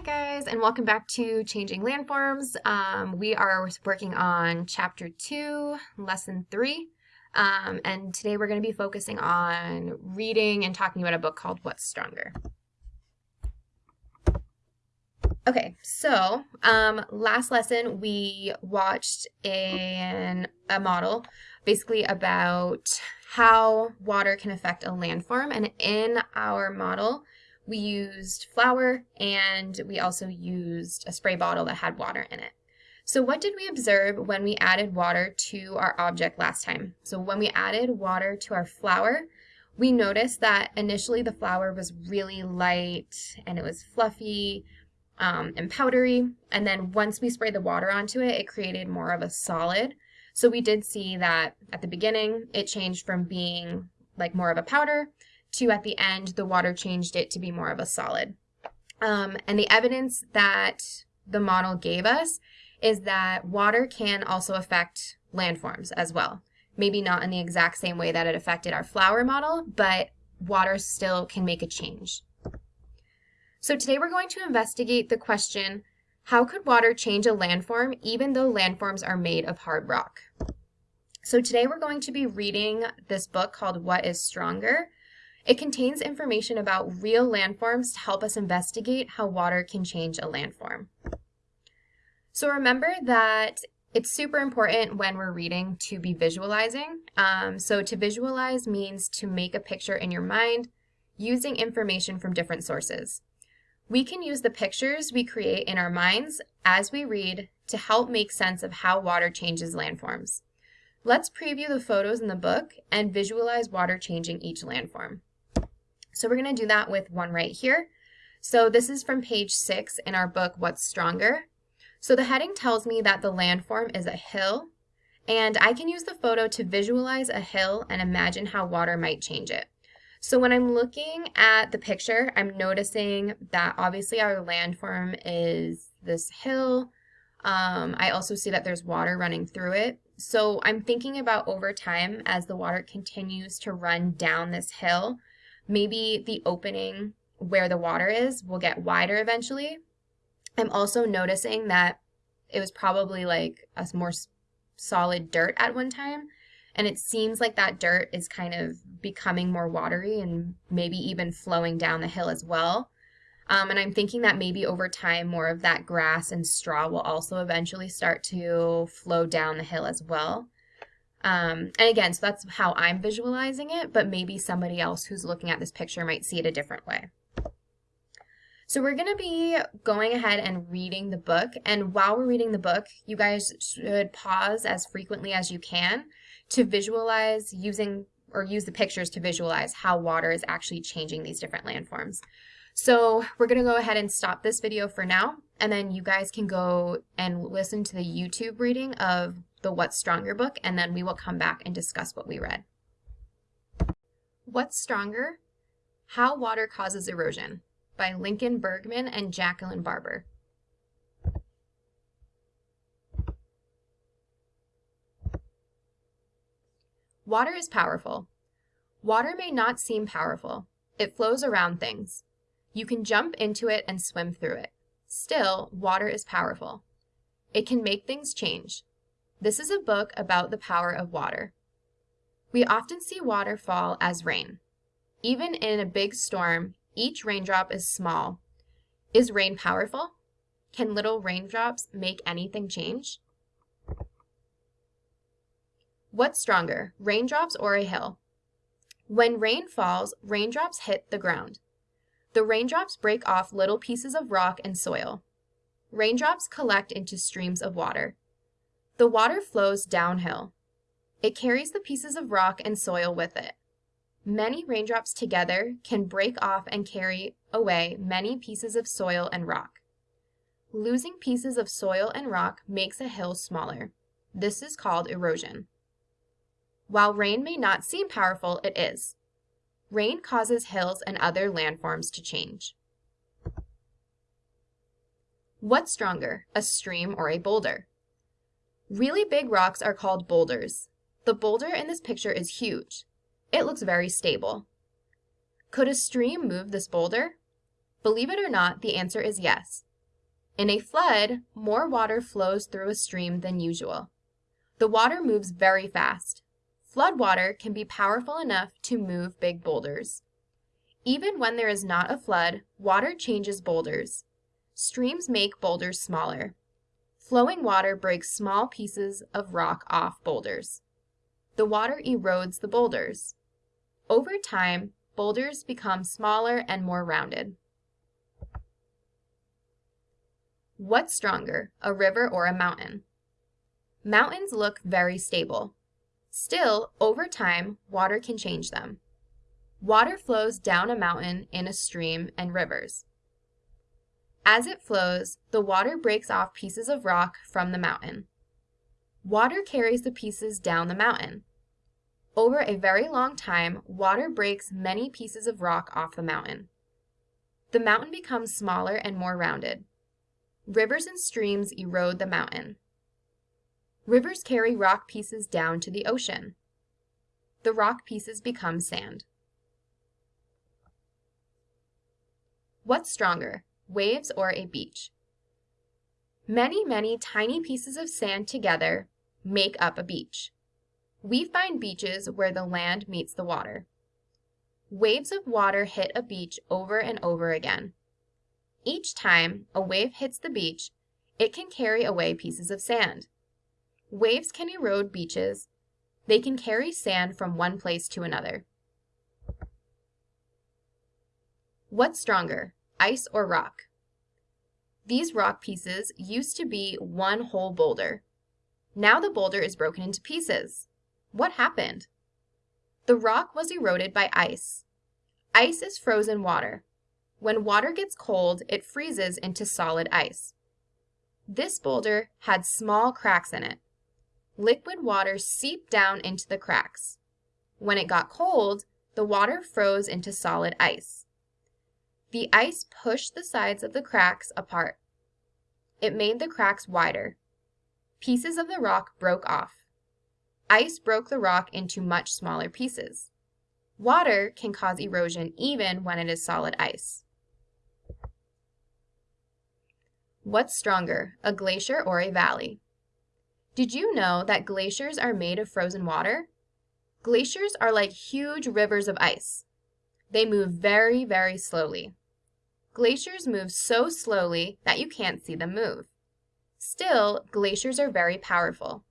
Hi guys, and welcome back to Changing Landforms. Um, we are working on Chapter 2, Lesson 3, um, and today we're going to be focusing on reading and talking about a book called What's Stronger. Okay, so um, last lesson we watched a model basically about how water can affect a landform, and in our model, we used flour and we also used a spray bottle that had water in it. So what did we observe when we added water to our object last time? So when we added water to our flour, we noticed that initially the flour was really light and it was fluffy um, and powdery. And then once we sprayed the water onto it, it created more of a solid. So we did see that at the beginning, it changed from being like more of a powder to at the end, the water changed it to be more of a solid. Um, and the evidence that the model gave us is that water can also affect landforms as well. Maybe not in the exact same way that it affected our flour model, but water still can make a change. So today we're going to investigate the question, how could water change a landform even though landforms are made of hard rock? So today we're going to be reading this book called What is Stronger it contains information about real landforms to help us investigate how water can change a landform. So remember that it's super important when we're reading to be visualizing. Um, so to visualize means to make a picture in your mind using information from different sources. We can use the pictures we create in our minds as we read to help make sense of how water changes landforms. Let's preview the photos in the book and visualize water changing each landform. So we're going to do that with one right here. So this is from page six in our book, What's Stronger? So the heading tells me that the landform is a hill, and I can use the photo to visualize a hill and imagine how water might change it. So when I'm looking at the picture, I'm noticing that obviously our landform is this hill. Um, I also see that there's water running through it. So I'm thinking about over time as the water continues to run down this hill, maybe the opening where the water is will get wider eventually. I'm also noticing that it was probably like a more solid dirt at one time. And it seems like that dirt is kind of becoming more watery and maybe even flowing down the hill as well. Um, and I'm thinking that maybe over time, more of that grass and straw will also eventually start to flow down the hill as well. Um, and again, so that's how I'm visualizing it, but maybe somebody else who's looking at this picture might see it a different way. So we're going to be going ahead and reading the book. And while we're reading the book, you guys should pause as frequently as you can to visualize using or use the pictures to visualize how water is actually changing these different landforms. So we're going to go ahead and stop this video for now, and then you guys can go and listen to the YouTube reading of the What's Stronger book, and then we will come back and discuss what we read. What's Stronger? How Water Causes Erosion by Lincoln Bergman and Jacqueline Barber. Water is powerful. Water may not seem powerful. It flows around things. You can jump into it and swim through it. Still, water is powerful. It can make things change. This is a book about the power of water. We often see water fall as rain. Even in a big storm, each raindrop is small. Is rain powerful? Can little raindrops make anything change? What's stronger, raindrops or a hill? When rain falls, raindrops hit the ground. The raindrops break off little pieces of rock and soil. Raindrops collect into streams of water. The water flows downhill. It carries the pieces of rock and soil with it. Many raindrops together can break off and carry away many pieces of soil and rock. Losing pieces of soil and rock makes a hill smaller. This is called erosion. While rain may not seem powerful, it is. Rain causes hills and other landforms to change. What's stronger, a stream or a boulder? Really big rocks are called boulders. The boulder in this picture is huge. It looks very stable. Could a stream move this boulder? Believe it or not, the answer is yes. In a flood, more water flows through a stream than usual. The water moves very fast. Flood water can be powerful enough to move big boulders. Even when there is not a flood, water changes boulders. Streams make boulders smaller. Flowing water breaks small pieces of rock off boulders. The water erodes the boulders. Over time, boulders become smaller and more rounded. What's stronger, a river or a mountain? Mountains look very stable. Still, over time, water can change them. Water flows down a mountain in a stream and rivers. As it flows, the water breaks off pieces of rock from the mountain. Water carries the pieces down the mountain. Over a very long time, water breaks many pieces of rock off the mountain. The mountain becomes smaller and more rounded. Rivers and streams erode the mountain. Rivers carry rock pieces down to the ocean. The rock pieces become sand. What's stronger, waves or a beach? Many, many tiny pieces of sand together make up a beach. We find beaches where the land meets the water. Waves of water hit a beach over and over again. Each time a wave hits the beach, it can carry away pieces of sand. Waves can erode beaches. They can carry sand from one place to another. What's stronger, ice or rock? These rock pieces used to be one whole boulder. Now the boulder is broken into pieces. What happened? The rock was eroded by ice. Ice is frozen water. When water gets cold, it freezes into solid ice. This boulder had small cracks in it. Liquid water seeped down into the cracks. When it got cold, the water froze into solid ice. The ice pushed the sides of the cracks apart. It made the cracks wider. Pieces of the rock broke off. Ice broke the rock into much smaller pieces. Water can cause erosion even when it is solid ice. What's stronger, a glacier or a valley? Did you know that glaciers are made of frozen water? Glaciers are like huge rivers of ice. They move very, very slowly. Glaciers move so slowly that you can't see them move. Still, glaciers are very powerful.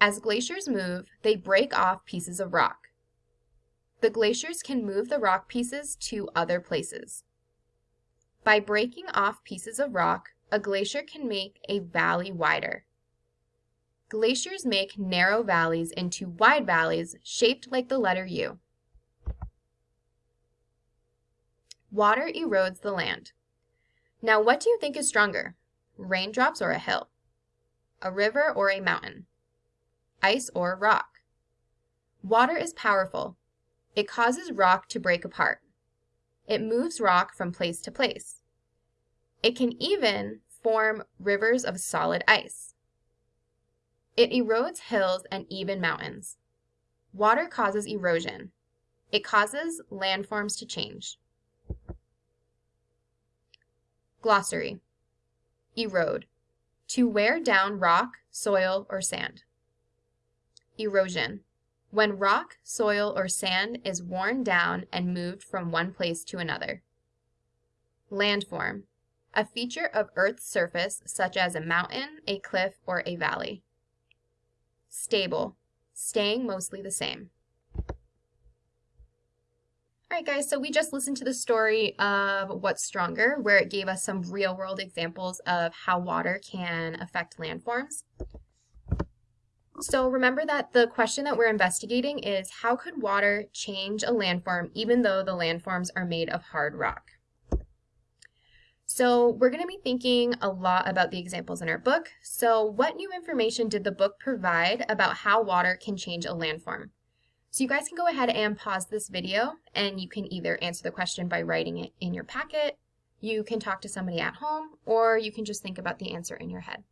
As glaciers move, they break off pieces of rock. The glaciers can move the rock pieces to other places. By breaking off pieces of rock, a glacier can make a valley wider. Glaciers make narrow valleys into wide valleys shaped like the letter U. Water erodes the land. Now what do you think is stronger, raindrops or a hill? A river or a mountain? ice, or rock. Water is powerful. It causes rock to break apart. It moves rock from place to place. It can even form rivers of solid ice. It erodes hills and even mountains. Water causes erosion. It causes landforms to change. Glossary. Erode. To wear down rock, soil, or sand. Erosion. When rock, soil, or sand is worn down and moved from one place to another. Landform. A feature of Earth's surface such as a mountain, a cliff, or a valley. Stable. Staying mostly the same. All right, guys, so we just listened to the story of What's Stronger, where it gave us some real world examples of how water can affect landforms. So remember that the question that we're investigating is how could water change a landform even though the landforms are made of hard rock? So we're going to be thinking a lot about the examples in our book. So what new information did the book provide about how water can change a landform? So you guys can go ahead and pause this video and you can either answer the question by writing it in your packet, you can talk to somebody at home, or you can just think about the answer in your head.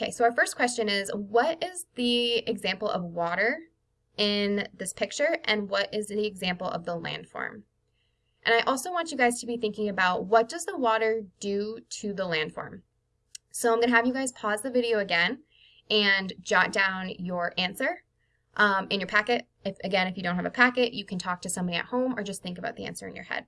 Okay, so our first question is, what is the example of water in this picture and what is the example of the landform? And I also want you guys to be thinking about what does the water do to the landform? So I'm going to have you guys pause the video again and jot down your answer um, in your packet. If Again, if you don't have a packet, you can talk to somebody at home or just think about the answer in your head.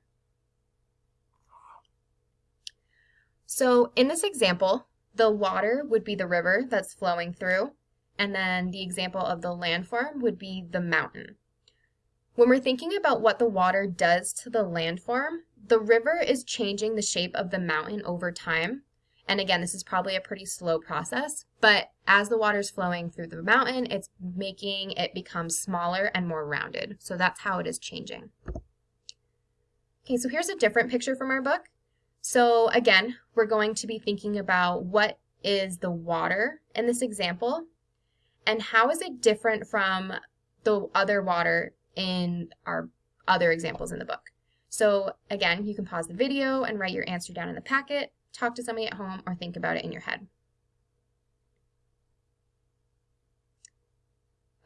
So in this example, the water would be the river that's flowing through, and then the example of the landform would be the mountain. When we're thinking about what the water does to the landform, the river is changing the shape of the mountain over time. And again, this is probably a pretty slow process, but as the water is flowing through the mountain, it's making it become smaller and more rounded. So that's how it is changing. Okay, so here's a different picture from our book. So again, we're going to be thinking about what is the water in this example and how is it different from the other water in our other examples in the book. So again, you can pause the video and write your answer down in the packet, talk to somebody at home, or think about it in your head.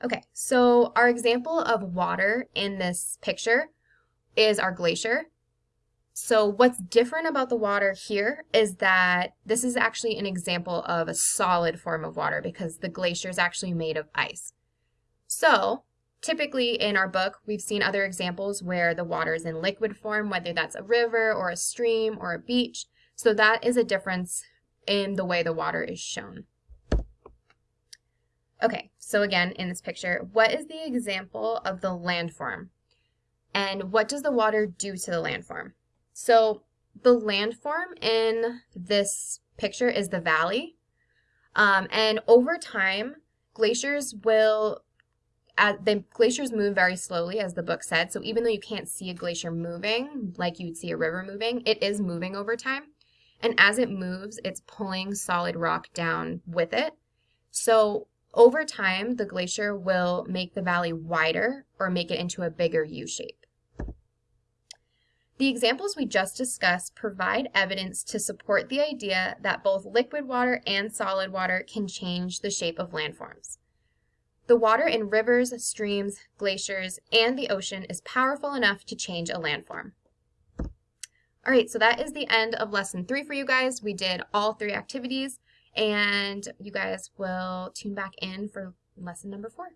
Okay, so our example of water in this picture is our glacier. So what's different about the water here is that this is actually an example of a solid form of water because the glacier is actually made of ice. So Typically in our book, we've seen other examples where the water is in liquid form, whether that's a river or a stream or a beach. So that is a difference in the way the water is shown. Okay, so again, in this picture, what is the example of the landform? And what does the water do to the landform? So the landform in this picture is the valley. Um, and over time, glaciers will as the glaciers move very slowly, as the book said. So even though you can't see a glacier moving like you'd see a river moving, it is moving over time. And as it moves, it's pulling solid rock down with it. So over time, the glacier will make the valley wider or make it into a bigger U shape. The examples we just discussed provide evidence to support the idea that both liquid water and solid water can change the shape of landforms. The water in rivers, streams, glaciers, and the ocean is powerful enough to change a landform. All right, so that is the end of lesson three for you guys. We did all three activities, and you guys will tune back in for lesson number four.